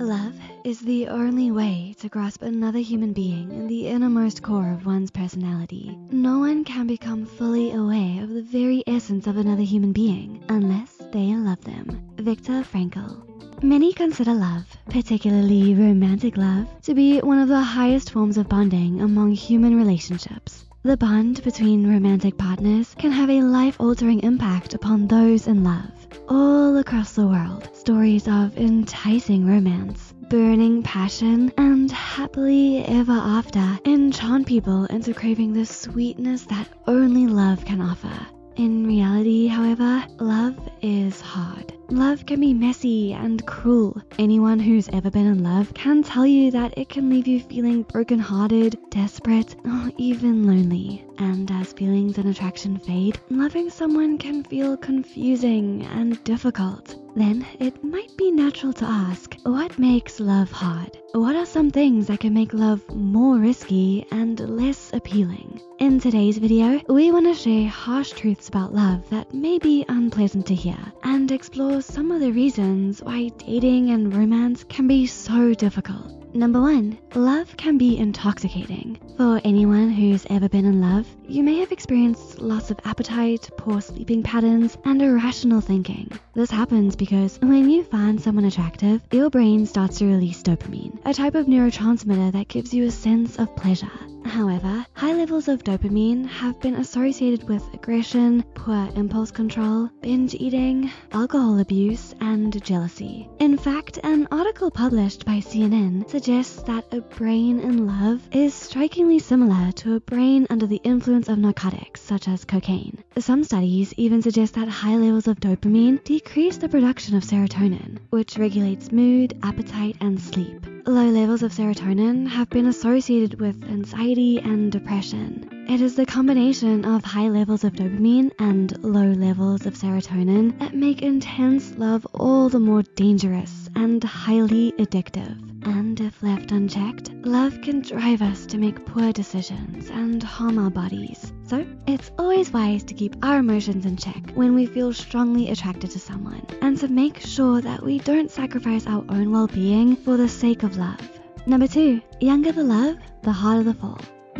Love is the only way to grasp another human being in the innermost core of one's personality. No one can become fully aware of the very essence of another human being unless they love them. Viktor Frankl. Many consider love, particularly romantic love, to be one of the highest forms of bonding among human relationships. The bond between romantic partners can have a life altering impact upon those in love. All across the world, stories of enticing romance, burning passion, and happily ever after enchant people into craving the sweetness that only love can offer. In reality, however, love is hard. Love can be messy and cruel. Anyone who's ever been in love can tell you that it can leave you feeling brokenhearted, desperate, or even lonely. And as feelings and attraction fade, loving someone can feel confusing and difficult. Then it might be natural to ask, what makes love hard? What are some things that can make love more risky and less appealing? In today's video, we want to share harsh truths about love that may be unpleasant to hear and explore some of the reasons why dating and romance can be so difficult. Number one, love can be intoxicating. For anyone who's ever been in love, you may have experienced loss of appetite, poor sleeping patterns, and irrational thinking. This happens because when you find someone attractive, your brain starts to release dopamine, a type of neurotransmitter that gives you a sense of pleasure. However, high levels of dopamine have been associated with aggression, poor impulse control, binge eating, alcohol abuse, and jealousy. In fact, an article published by CNN suggests that a brain in love is strikingly similar to a brain under the influence of narcotics, such as cocaine. Some studies even suggest that high levels of dopamine decrease the production of serotonin, which regulates mood, appetite, and sleep. Low levels of serotonin have been associated with anxiety and depression. It is the combination of high levels of dopamine and low levels of serotonin that make intense love all the more dangerous and highly addictive. And if left unchecked, love can drive us to make poor decisions and harm our bodies. So it's always wise to keep our emotions in check when we feel strongly attracted to someone and to make sure that we don't sacrifice our own well-being for the sake of love. Number two, younger the love, the harder the fall.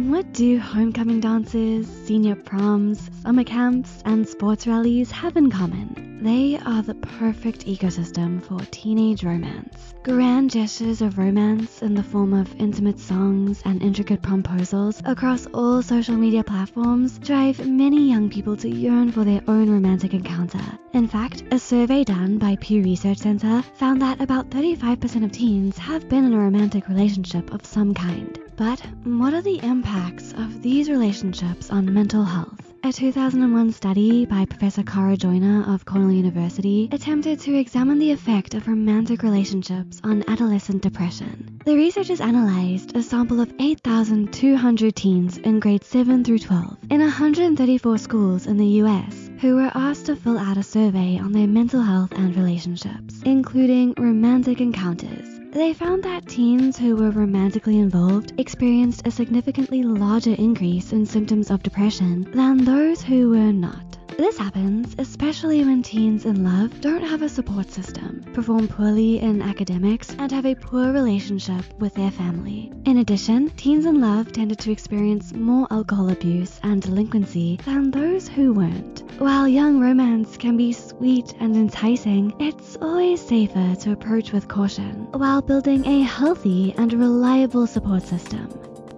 What do homecoming dances, senior proms, summer camps, and sports rallies have in common? They are the perfect ecosystem for teenage romance. Grand gestures of romance in the form of intimate songs and intricate proposals across all social media platforms drive many young people to yearn for their own romantic encounter. In fact, a survey done by Pew Research Center found that about 35% of teens have been in a romantic relationship of some kind. But what are the impacts of these relationships on mental health? A 2001 study by Professor Kara Joyner of Cornell University attempted to examine the effect of romantic relationships on adolescent depression. The researchers analyzed a sample of 8,200 teens in grades 7 through 12 in 134 schools in the US who were asked to fill out a survey on their mental health and relationships, including romantic encounters. They found that teens who were romantically involved experienced a significantly larger increase in symptoms of depression than those who were not. This happens especially when teens in love don't have a support system, perform poorly in academics, and have a poor relationship with their family. In addition, teens in love tended to experience more alcohol abuse and delinquency than those who weren't. While young romance can be sweet and enticing, it's always safer to approach with caution while building a healthy and reliable support system.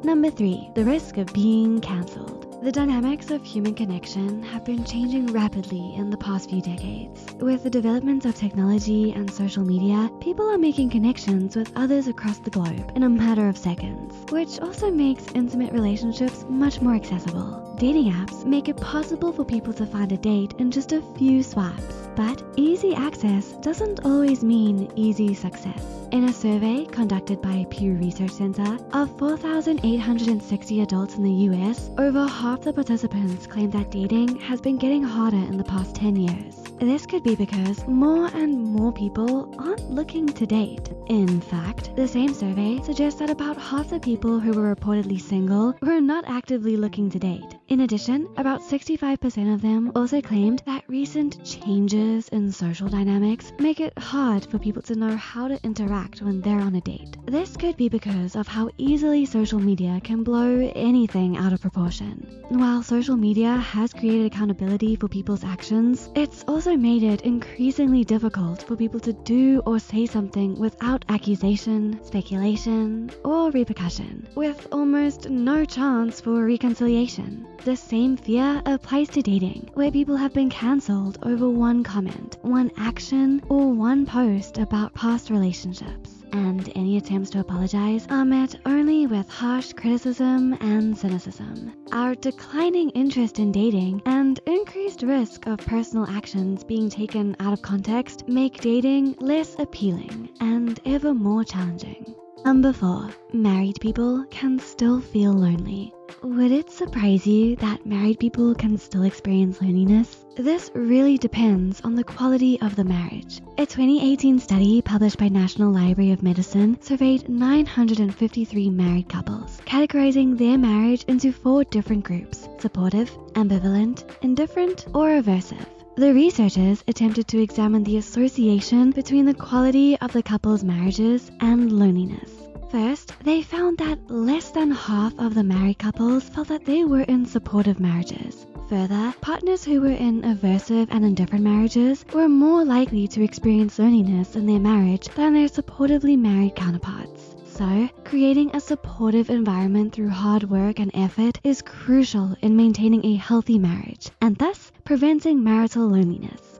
Number three, the risk of being cancelled. The dynamics of human connection have been changing rapidly in the past few decades. With the development of technology and social media, people are making connections with others across the globe in a matter of seconds, which also makes intimate relationships much more accessible. Dating apps make it possible for people to find a date in just a few swipes. But easy access doesn't always mean easy success. In a survey conducted by Pew Research Center of 4,860 adults in the US, over half the participants claim that dating has been getting harder in the past 10 years. This could be because more and more people aren't looking to date. In fact, the same survey suggests that about half the people who were reportedly single were not actively looking to date. In addition, about 65% of them also claimed that recent changes in social dynamics make it hard for people to know how to interact when they're on a date. This could be because of how easily social media can blow anything out of proportion. While social media has created accountability for people's actions, it's also made it increasingly difficult for people to do or say something without accusation, speculation, or repercussion, with almost no chance for reconciliation. The same fear applies to dating, where people have been cancelled over one comment, one action, or one post about past relationships. And any attempts to apologize are met only with harsh criticism and cynicism. Our declining interest in dating and increased risk of personal actions being taken out of context make dating less appealing and ever more challenging. Number 4. Married people can still feel lonely. Would it surprise you that married people can still experience loneliness? This really depends on the quality of the marriage. A 2018 study published by National Library of Medicine surveyed 953 married couples, categorizing their marriage into four different groups supportive, ambivalent, indifferent, or aversive. The researchers attempted to examine the association between the quality of the couple's marriages and loneliness. First, they found that less than half of the married couples felt that they were in supportive marriages. Further, partners who were in aversive and indifferent marriages were more likely to experience loneliness in their marriage than their supportively married counterparts. So, creating a supportive environment through hard work and effort is crucial in maintaining a healthy marriage and thus preventing marital loneliness.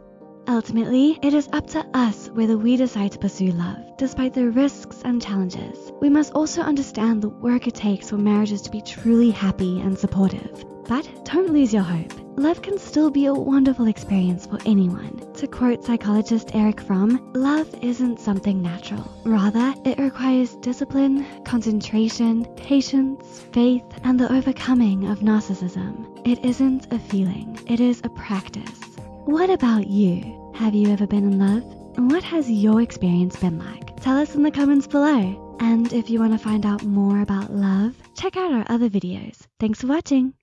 Ultimately, it is up to us whether we decide to pursue love, despite the risks and challenges. We must also understand the work it takes for marriages to be truly happy and supportive. But don't lose your hope. Love can still be a wonderful experience for anyone. To quote psychologist Erich Fromm, love isn't something natural. Rather, it requires discipline, concentration, patience, faith, and the overcoming of narcissism. It isn't a feeling, it is a practice. What about you? Have you ever been in love? And what has your experience been like? Tell us in the comments below. And if you want to find out more about love, check out our other videos. Thanks for watching.